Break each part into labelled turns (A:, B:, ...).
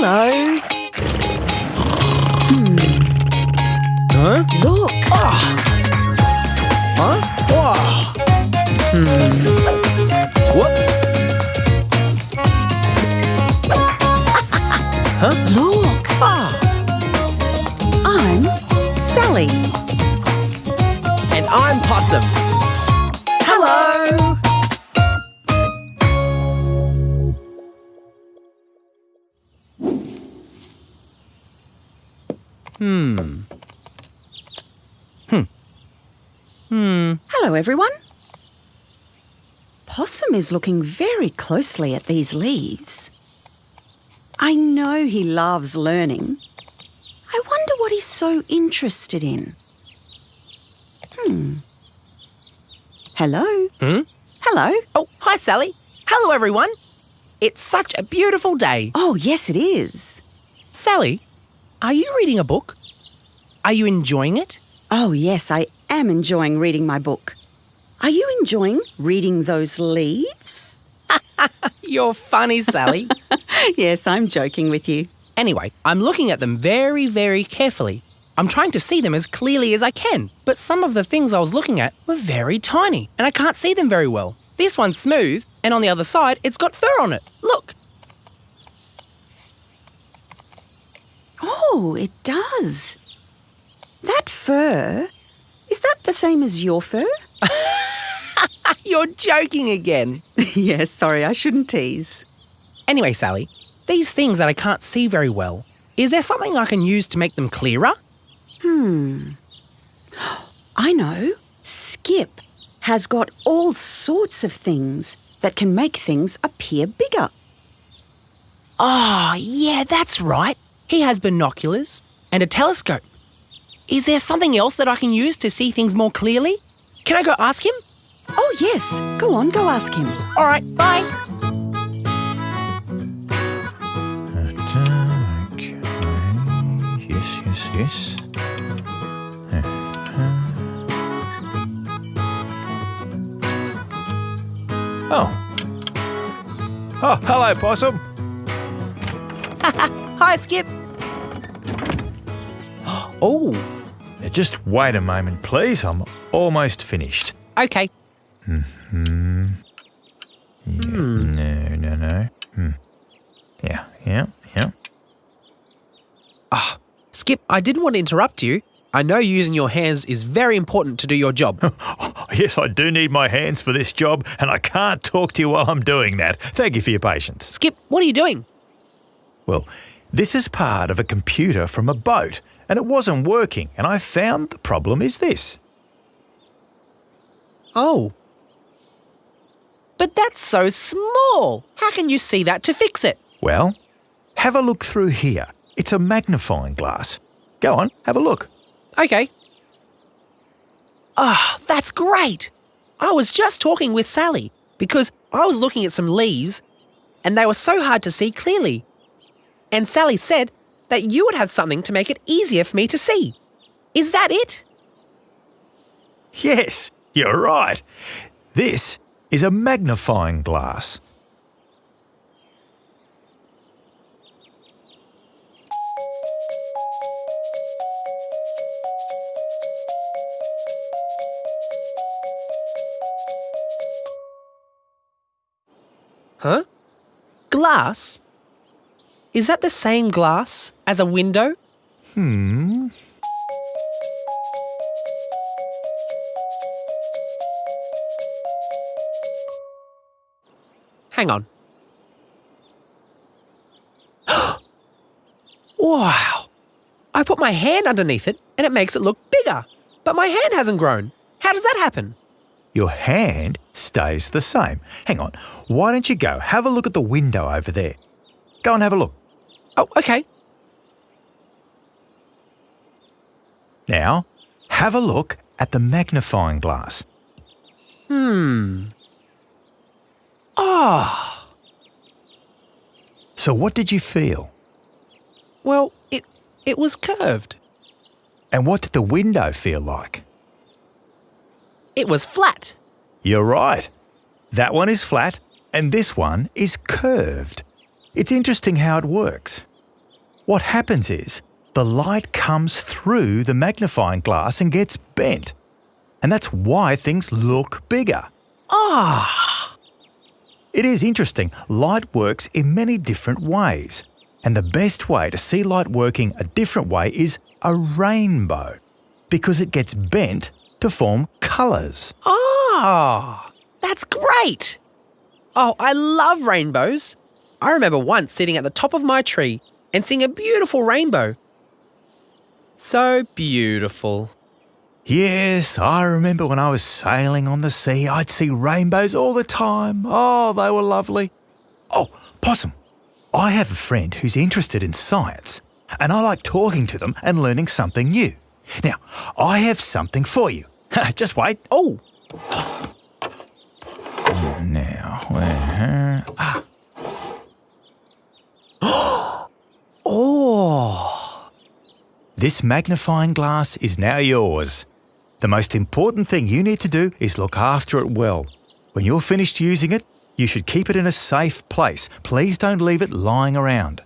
A: Hello.
B: Huh?
A: Look.
B: Huh? Whoa. Hmm. What? huh?
A: Look.
B: Ah.
A: I'm Sally.
B: And I'm Possum.
A: Hello.
B: Hmm. Hmm. Hmm.
A: Hello, everyone. Possum is looking very closely at these leaves. I know he loves learning. I wonder what he's so interested in. Hmm. Hello.
B: Hmm?
A: Hello.
B: Oh, hi, Sally. Hello, everyone. It's such a beautiful day.
A: Oh, yes, it is.
B: Sally, are you reading a book? Are you enjoying it?
A: Oh, yes, I am enjoying reading my book. Are you enjoying reading those leaves?
B: You're funny, Sally.
A: yes, I'm joking with you.
B: anyway, I'm looking at them very, very carefully. I'm trying to see them as clearly as I can, but some of the things I was looking at were very tiny, and I can't see them very well. This one's smooth, and on the other side, it's got fur on it. Look.
A: Oh, it does. That fur, is that the same as your fur?
B: You're joking again.
A: yes, sorry, I shouldn't tease.
B: Anyway, Sally, these things that I can't see very well, is there something I can use to make them clearer?
A: Hmm. I know. Skip has got all sorts of things that can make things appear bigger.
B: Oh, yeah, that's right. He has binoculars and a telescope. Is there something else that I can use to see things more clearly? Can I go ask him?
A: Oh, yes. Go on, go ask him.
B: All right, bye.
C: Okay. Yes, yes, yes. Oh. Oh, hello, Possum.
B: Hi, Skip. Oh,
C: Now, just wait a moment, please. I'm almost finished.
B: okay.
C: Hmm. Yeah, No, no, no. Hmm. Yeah, yeah, yeah.
B: Ah, Skip, I didn't want to interrupt you. I know using your hands is very important to do your job.
C: Yes, I do need my hands for this job, and I can't talk to you while I'm doing that. Thank you for your patience.
B: Skip, what are you doing?
C: Well, this is part of a computer from a boat, and it wasn't working, and I found the problem is this.
B: Oh. But that's so small. How can you see that to fix it?
C: Well, have a look through here. It's a magnifying glass. Go on, have a look.
B: Okay. Ah, that's great. I was just talking with Sally because I was looking at some leaves and they were so hard to see clearly. And Sally said that you would have something to make it easier for me to see. Is that it?
C: Yes, you're right. This is a magnifying glass.
B: Huh? Glass? Is that the same glass as a window?
C: Hmm.
B: Hang on. wow! I put my hand underneath it and it makes it look bigger, but my hand hasn't grown. How does that happen?
C: Your hand stays the same. Hang on. Why don't you go have a look at the window over there? Go and have a look.
B: Oh, okay.
C: Now, have a look at the magnifying glass.
B: Hmm. Ah.
C: So, what did you feel?
B: Well, it it was curved.
C: And what did the window feel like?
B: It was flat.
C: You're right. That one is flat, and this one is curved. It's interesting how it works. What happens is the light comes through the magnifying glass and gets bent. And that's why things look bigger.
B: Ah!
C: It is interesting, light works in many different ways. And the best way to see light working a different way is a rainbow, because it gets bent to form colours.
B: Ah! That's great! Oh, I love rainbows. I remember once sitting at the top of my tree and seeing a beautiful rainbow. So beautiful.
C: Yes, I remember when I was sailing on the sea, I'd see rainbows all the time. Oh, they were lovely. Oh, Possum, I have a friend who's interested in science, and I like talking to them and learning something new. Now, I have something for you. Just wait.
B: Oh,
C: Now, where? Ah,
B: oh.
C: This magnifying glass is now yours. The most important thing you need to do is look after it well. When you're finished using it, you should keep it in a safe place. Please don't leave it lying around.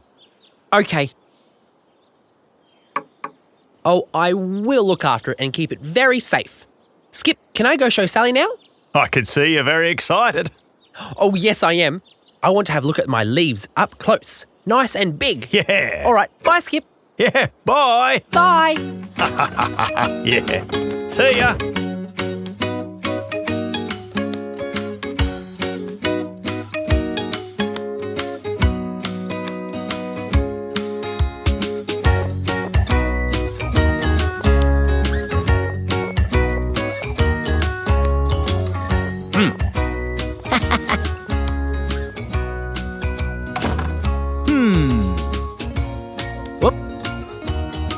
B: Okay. Oh, I will look after it and keep it very safe. Skip, can I go show Sally now?
C: I can see you're very excited.
B: Oh, yes, I am. I want to have a look at my leaves up close. Nice and big.
C: Yeah.
B: All right, bye, Skip.
C: Yeah. Bye.
B: Bye.
C: Yeah. See ya.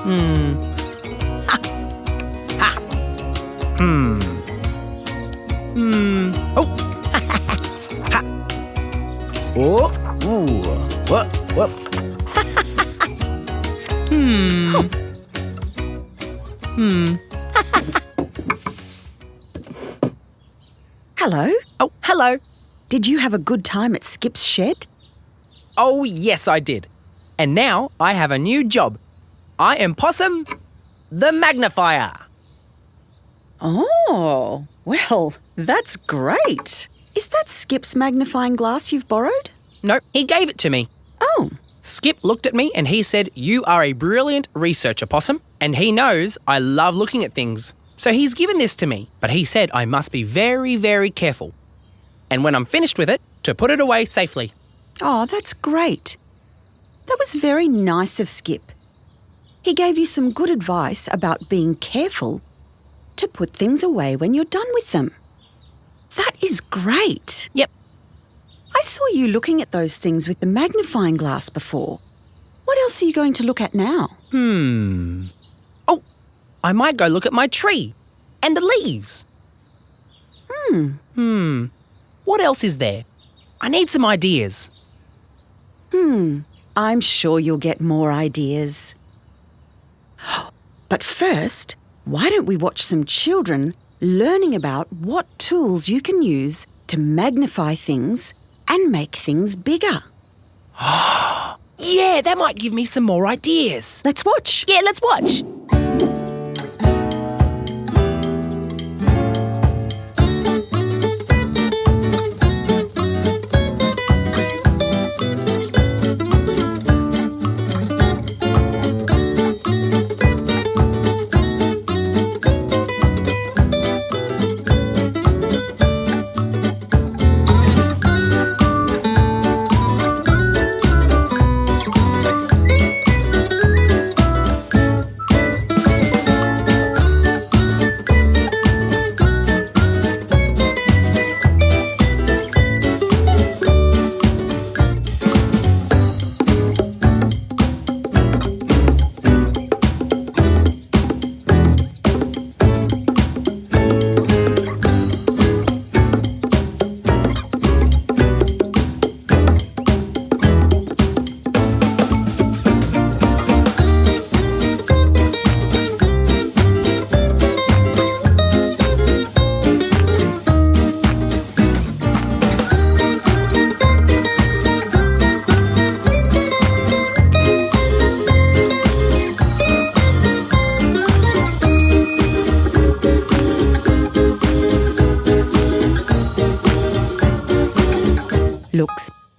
B: Hmm. Ha. Ha. Hmm. Hmm. Oh. ha. Oh. Ooh. What? What? hmm. Hmm.
A: Hello?
B: Oh, hello.
A: Did you have a good time at Skip's shed?
B: Oh, yes, I did. And now I have a new job. I am Possum the Magnifier.
A: Oh, well, that's great. Is that Skip's magnifying glass you've borrowed?
B: No, he gave it to me.
A: Oh,
B: Skip looked at me and he said, You are a brilliant researcher, Possum, and he knows I love looking at things. So he's given this to me, but he said I must be very, very careful. And when I'm finished with it, to put it away safely.
A: oh, that's great. That was very nice of Skip. He gave you some good advice about being careful to put things away when you're done with them. That is great.
B: Yep.
A: I saw you looking at those things with the magnifying glass before. What else are you going to look at now?
B: Hmm. Oh, I might go look at my tree and the leaves.
A: Hmm.
B: Hmm. What else is there? I need some ideas.
A: Hmm. I'm sure you'll get more ideas. But first, why don't we watch some children learning about what tools you can use to magnify things and make things bigger?
B: Yeah, that might give me some more ideas.
A: Let's watch.
B: Yeah, let's watch.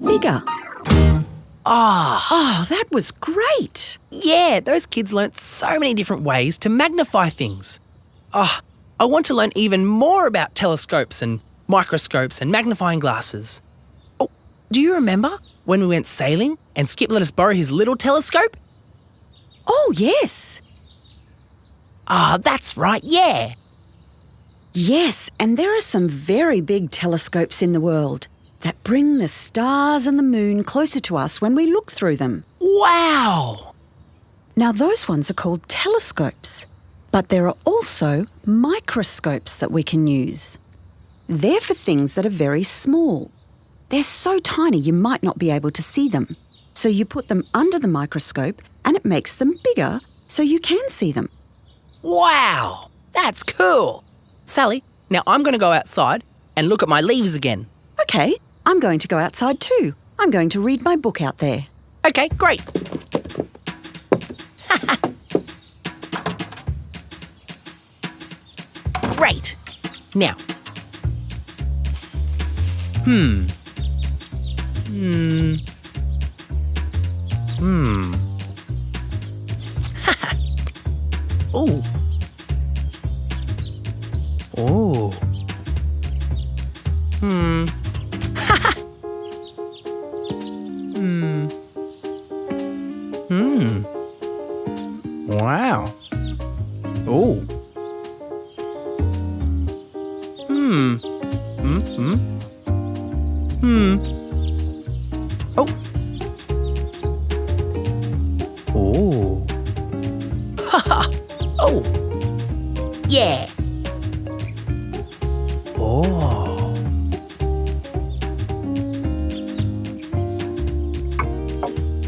A: Bigger.
B: Ah,
A: Oh, that was great.
B: yeah, those kids learnt so many different ways to magnify things. Ah, I want to learn even more about telescopes and microscopes and magnifying glasses. Oh, do you remember when we went sailing and Skip let us borrow his little telescope?
A: Oh, yes.
B: Ah, that's right, yeah.
A: Yes, and there are some very big telescopes in the world that bring the stars and the moon closer to us when we look through them.
B: Wow!
A: Now, those ones are called telescopes, but there are also microscopes that we can use. They're for things that are very small. They're so tiny you might not be able to see them. So you put them under the microscope and it makes them bigger so you can see them.
B: Wow! That's cool! Sally, now I'm going to go outside and look at my leaves again.
A: Okay, I'm going to go outside too. I'm going to read my book out there.
B: Okay, great. great. Now. Hmm. Hmm. Hmm. Ooh. Oh. Oh.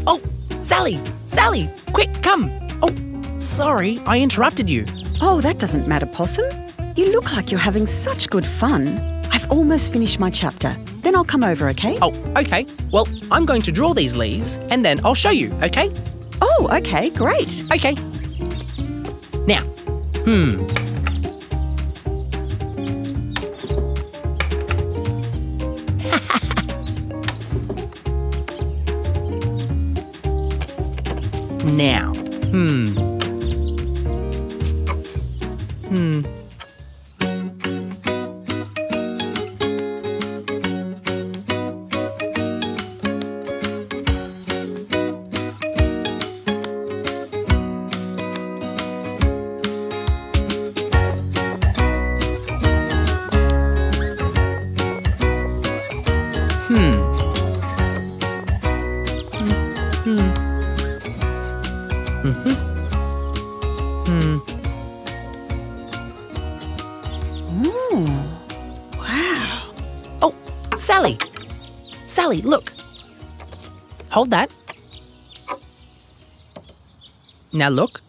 B: Oh, Sally! Sally! Quick, come! Oh, sorry, I interrupted you.
A: Oh, that doesn't matter, Possum. You look like you're having such good fun. I've almost finished my chapter. Then I'll come over, okay?
B: Oh, okay. Well, I'm going to draw these leaves and then I'll show you, okay?
A: Oh, okay, great.
B: Okay. Now, hmm. Sally, look. Hold that. Now look.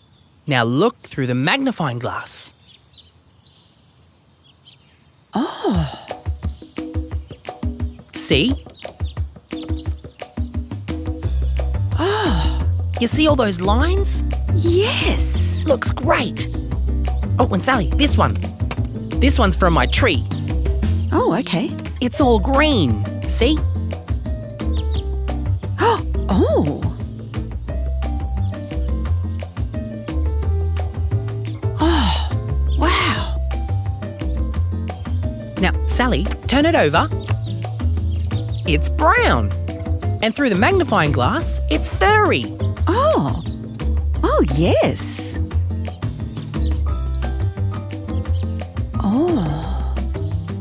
B: Now look through the magnifying glass.
A: Oh,
B: See?
A: oh,
B: You see all those lines?
A: yes.
B: Looks great. Oh, and Sally, this one. This one's from my tree.
A: Oh, okay.
B: It's all green. See?
A: Oh, oh. Wow.
B: Now, Sally, turn it over. It's brown. And through the magnifying glass, it's furry.
A: Oh, oh, yes. Oh,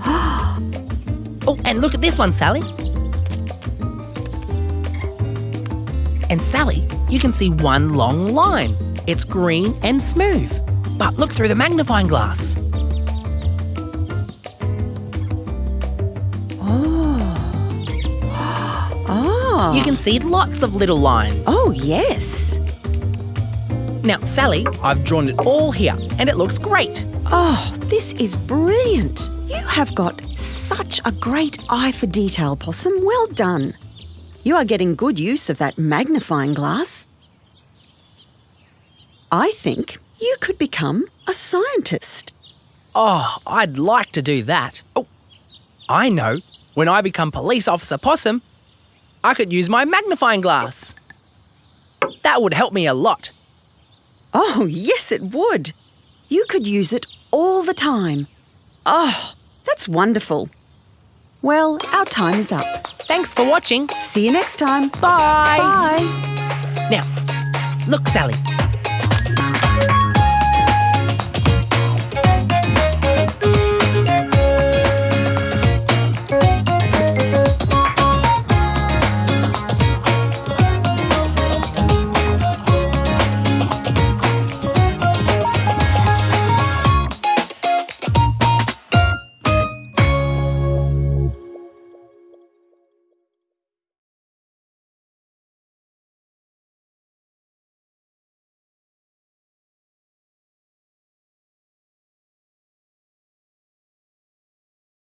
B: Oh, and look at this one, Sally. And Sally, you can see one long line. It's green and smooth. But look through the magnifying glass. oh.
A: oh.
B: You can see lots of little lines.
A: Oh, yes.
B: Now, Sally, I've drawn it all here and it looks great.
A: Oh, this is brilliant. You have got such a great eye for detail, Possum. Well done. You are getting good use of that magnifying glass. I think you could become a scientist.
B: Oh, I'd like to do that. Oh, I know. When I become police officer possum, I could use my magnifying glass. That would help me a lot.
A: Oh, yes, it would. You could use it all the time. Oh, that's wonderful. Well, our time is up.
B: Thanks for watching.
A: See you next time.
B: Bye.
A: Bye.
B: Now, look, Sally.